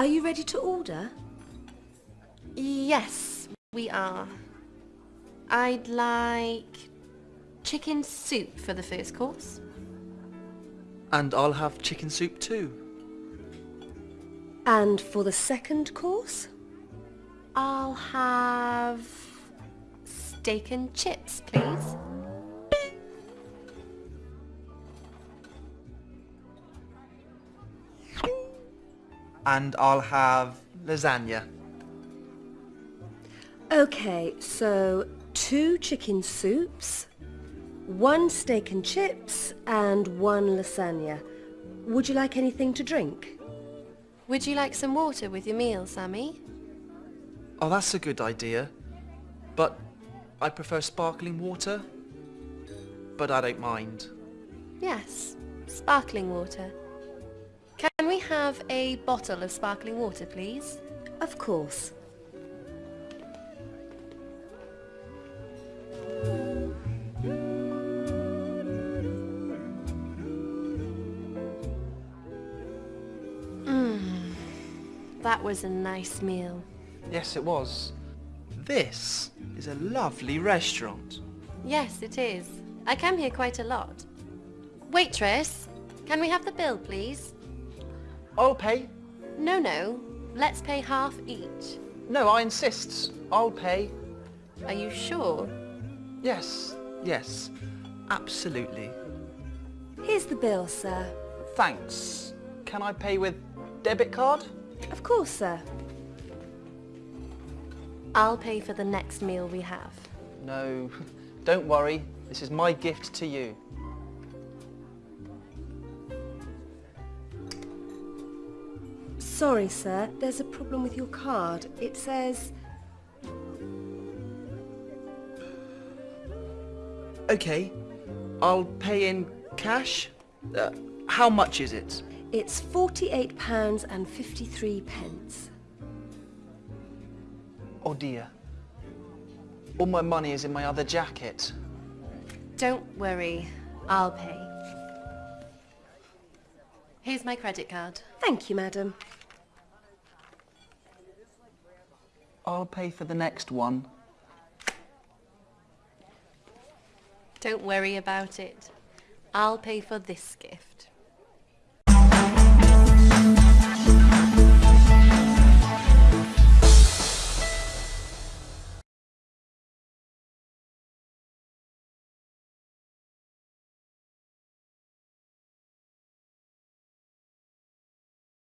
Are you ready to order? Yes, we are. I'd like chicken soup for the first course. And I'll have chicken soup too. And for the second course? I'll have steak and chips, please. And I'll have lasagna. Okay, so two chicken soups, one steak and chips, and one lasagna. Would you like anything to drink? Would you like some water with your meal, Sammy? Oh, that's a good idea. But I prefer sparkling water. But I don't mind. Yes, sparkling water. Can we have a bottle of sparkling water, please? Of course. Mmm, That was a nice meal. Yes, it was. This is a lovely restaurant. Yes, it is. I come here quite a lot. Waitress, can we have the bill, please? I'll pay. No, no. Let's pay half each. No, I insist. I'll pay. Are you sure? Yes, yes, absolutely. Here's the bill, sir. Thanks. Can I pay with debit card? Of course, sir. I'll pay for the next meal we have. No, don't worry. This is my gift to you. Sorry, sir. There's a problem with your card. It says... Okay, I'll pay in cash. Uh, how much is it? It's £48 and 53 pence. Oh dear. All my money is in my other jacket. Don't worry. I'll pay. Here's my credit card. Thank you, madam. I'll pay for the next one. Don't worry about it. I'll pay for this gift.